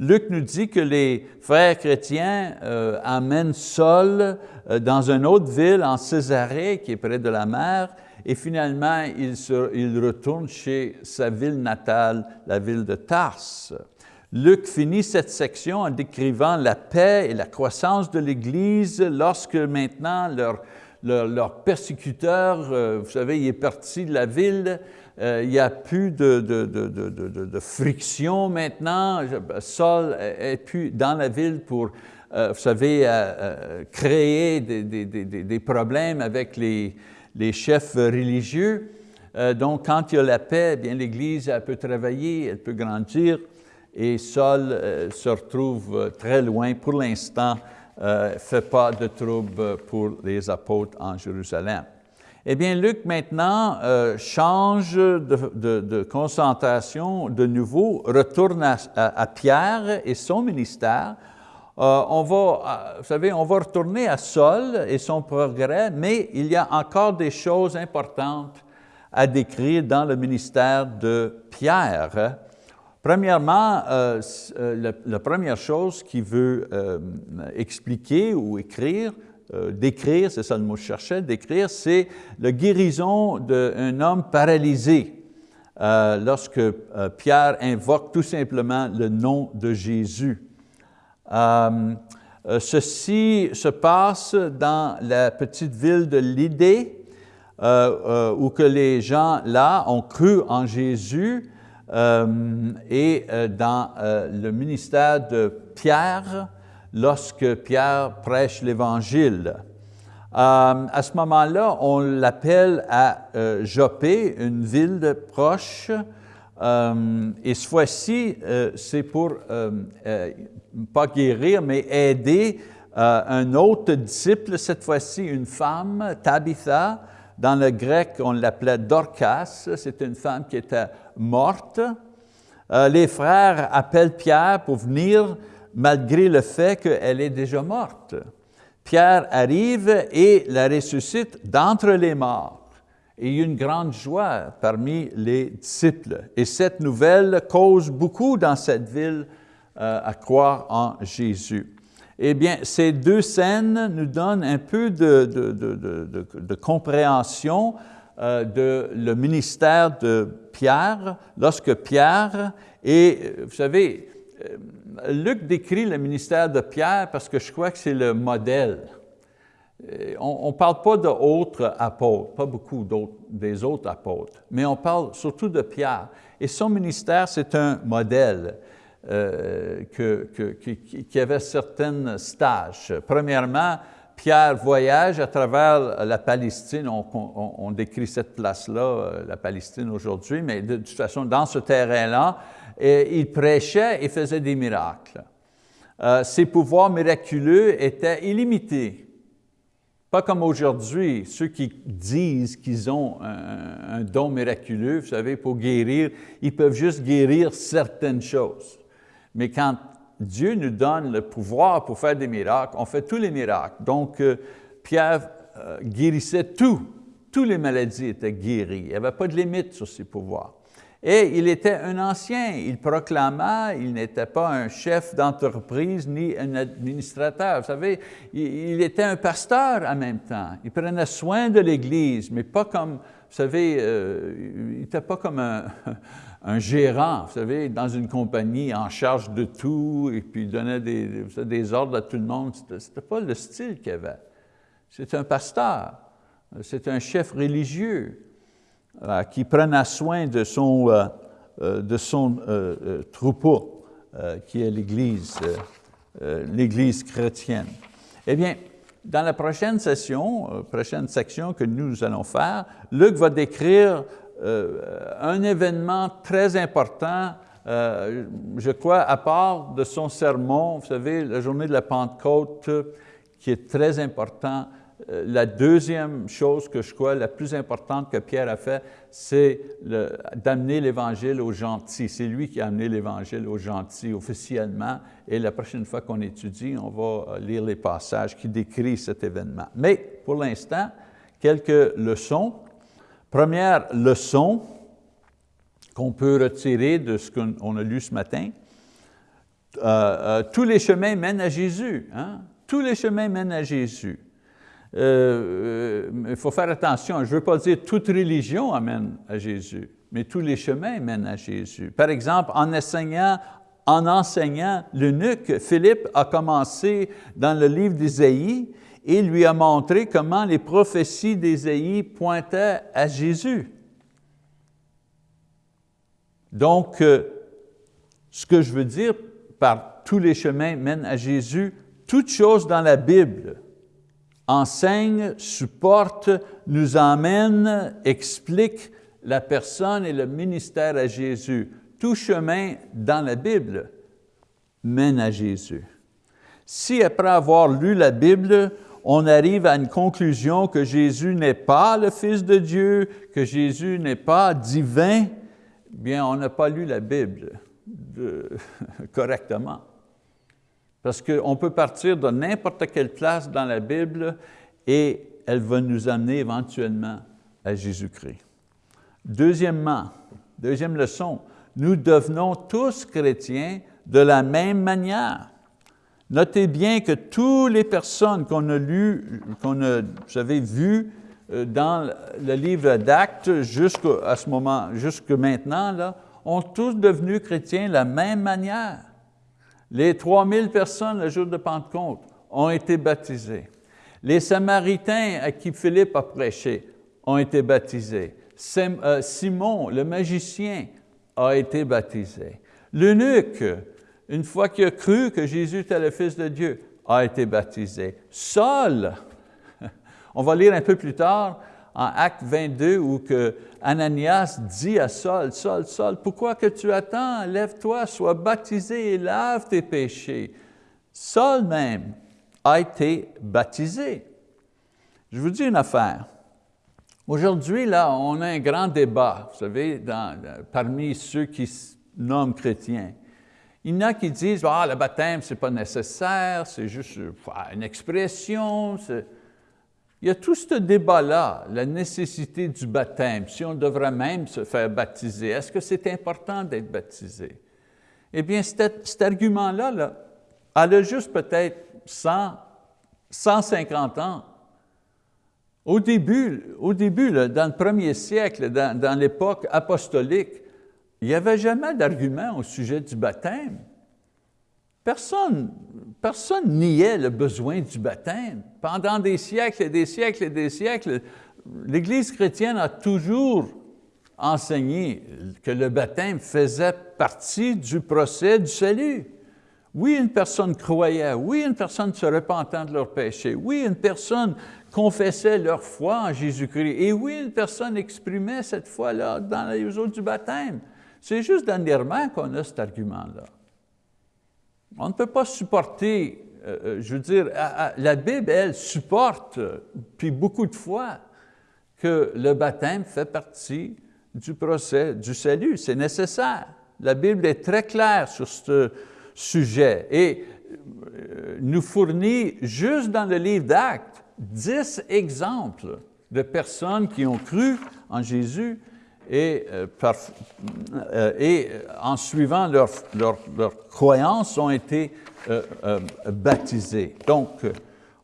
Luc nous dit que les frères chrétiens amènent Saul dans une autre ville, en Césarée, qui est près de la mer, et finalement, il, se, il retourne chez sa ville natale, la ville de Tarse. Luc finit cette section en décrivant la paix et la croissance de l'Église lorsque maintenant leur, leur, persécuteur, euh, vous savez, il est parti de la ville, euh, il n'y a plus de, de, de, friction maintenant. Saul est plus dans la ville pour, euh, vous savez, créer des, des, des, problèmes avec les, les chefs religieux. donc, quand il y a la paix, eh bien l'Église peut travailler, elle peut grandir et Saul euh, se retrouve euh, très loin. Pour l'instant, euh, fait pas de trouble pour les apôtres en Jérusalem. Eh bien, Luc maintenant change de, concentration de nouveau, retourne à, Pierre et son ministère. on va, vous savez, on va retourner à Saul et son progrès, mais il y a encore des choses importantes à décrire dans le ministère de Pierre. Premièrement, euh, euh, la, première chose qu'il veut euh, expliquer ou écrire, décrire, c'est ça le mot que je cherchais, décrire, c'est la guérison d'un homme paralysé. lorsque Pierre invoque tout simplement le nom de Jésus. ceci se passe dans la petite ville de Lydée, où que les gens là ont cru en Jésus, et euh, dans euh, le ministère de Pierre, lorsque Pierre prêche l'Évangile. à ce moment-là, on l'appelle à Jopé, une ville proche, et cette fois-ci, c'est pour, pas guérir, mais aider un autre disciple, cette fois-ci une femme, Tabitha, dans le grec, on l'appelait Dorcas, c'est une femme qui était morte. Euh, les frères appellent Pierre pour venir malgré le fait qu'elle est déjà morte. Pierre arrive et la ressuscite d'entre les morts. Il y a une grande joie parmi les disciples. Et cette nouvelle cause beaucoup dans cette ville euh, à croire en Jésus. Eh bien, ces deux scènes nous donnent un peu de, compréhension euh, de le ministère de Pierre, lorsque Pierre, et vous savez, Luc décrit le ministère de Pierre parce que je crois que c'est le modèle. On ne parle pas d'autres apôtres, pas beaucoup des autres apôtres, mais on parle surtout de Pierre. Et son ministère, c'est un modèle euh, que, qui, avait certains stages. Premièrement, Pierre voyage à travers la Palestine. On, décrit cette place-là, euh, la Palestine aujourd'hui, mais de, toute façon, dans ce terrain-là, il prêchait et faisait des miracles. Euh, ses pouvoirs miraculeux étaient illimités. Pas comme aujourd'hui, ceux qui disent qu'ils ont un, don miraculeux, vous savez, pour guérir, ils peuvent juste guérir certaines choses. Mais quand Dieu nous donne le pouvoir pour faire des miracles, on fait tous les miracles. Donc, euh, Pierre euh, guérissait tout. Toutes les maladies étaient guéries. Il n'y avait pas de limite sur ses pouvoirs. Et il était un ancien, il proclama, il n'était pas un chef d'entreprise ni un administrateur. Vous savez, il, était un pasteur en même temps. Il prenait soin de l'Église, mais pas comme, vous savez, euh, il n'était pas comme un, un, gérant, vous savez, dans une compagnie en charge de tout et puis donnait des, ordres à tout le monde. Ce n'était pas le style qu'il avait. C'est un pasteur, c'est un chef religieux. Euh, qui prenait soin de son, euh, euh, de son troupeau, qui est l'Église, l'Église chrétienne. Eh bien, dans la prochaine session, prochaine section que nous allons faire, Luc va décrire un événement très important, je crois, à part de son sermon, vous savez, la journée de la Pentecôte, qui est très important euh, la deuxième chose que je crois la plus importante que Pierre a fait, c'est d'amener l'Évangile aux gentils. C'est lui qui a amené l'Évangile aux gentils officiellement. Et la prochaine fois qu'on étudie, on va euh, lire les passages qui décrivent cet événement. Mais pour l'instant, quelques leçons. Première leçon qu'on peut retirer de ce qu'on a lu ce matin. Euh, tous les chemins mènent à Jésus. Hein? Tous les chemins mènent à Jésus. Euh, euh, il faut faire attention, je ne veux pas dire toute religion amène à Jésus, mais tous les chemins mènent à Jésus. Par exemple, en enseignant, en enseignant l'eunuque, Philippe a commencé dans le livre d'Ésaïe et lui a montré comment les prophéties d'Ésaïe pointaient à Jésus. Donc, euh, ce que je veux dire par tous les chemins mènent à Jésus, toute chose dans la Bible enseigne, supporte, nous emmène, explique la personne et le ministère à Jésus. Tout chemin dans la Bible mène à Jésus. Si après avoir lu la Bible, on arrive à une conclusion que Jésus n'est pas le Fils de Dieu, que Jésus n'est pas divin, bien, on n'a pas lu la Bible correctement. Parce qu'on peut partir de n'importe quelle place dans la Bible et elle va nous amener éventuellement à Jésus-Christ. Deuxièmement, deuxième leçon, nous devenons tous chrétiens de la même manière. Notez bien que toutes les personnes qu'on a lues, qu'on vues euh, dans le livre d'Actes jusqu'à ce moment, jusque maintenant, ont tous devenu chrétiens de la même manière. Les 3000 personnes le jour de Pentecôte ont été baptisées. Les Samaritains à qui Philippe a prêché ont été baptisés. Euh, Simon, le magicien, a été baptisé. L'eunuque, une fois qu'il a cru que Jésus était le Fils de Dieu, a été baptisé. Saul, on va lire un peu plus tard, en Acte 22 où que Ananias dit à Saul, Saul, Saul, pourquoi que tu attends? Lève-toi, sois baptisé et lave tes péchés. Saul même a été baptisé. Je vous dis une affaire. Aujourd'hui, là, on a un grand débat, vous savez, parmi ceux qui nomment chrétiens. Il y en a qui disent, ah, le baptême, ce n'est pas nécessaire, c'est juste une expression. Il y a tout ce débat-là, la nécessité du baptême, si on devrait même se faire baptiser. Est-ce que c'est important d'être baptisé? Eh bien, cet, argument-là, là, elle a juste peut-être 100, 150 ans. Au début, au début dans le premier siècle, dans l'époque apostolique, il n'y avait jamais d'argument au sujet du baptême. Personne, personne niait le besoin du baptême. Pendant des siècles et des siècles et des siècles, l'Église chrétienne a toujours enseigné que le baptême faisait partie du procès du salut. Oui, une personne croyait, oui, une personne se repentant de leurs péchés, oui, une personne confessait leur foi en Jésus-Christ, et oui, une personne exprimait cette foi-là dans les eaux du baptême. C'est juste dernièrement qu'on a cet argument-là. On ne peut pas supporter, euh, euh, je veux dire, la Bible, elle, supporte, puis beaucoup de fois, que le baptême fait partie du procès du salut. C'est nécessaire. La Bible est très claire sur ce sujet et euh, nous fournit, juste dans le livre d'Actes, dix exemples de personnes qui ont cru en Jésus et, euh, euh, et en suivant leur, leur, leur croyance ont été baptisés. Donc,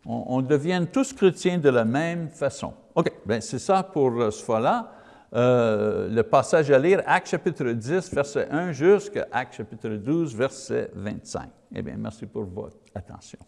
on, on, devient tous chrétiens de la même façon. OK, bien c'est ça pour ce fois-là. Euh, le passage à lire, Acte chapitre 10, verset 1 jusqu'à Acte chapitre 12, verset 25. Eh bien, merci pour votre attention.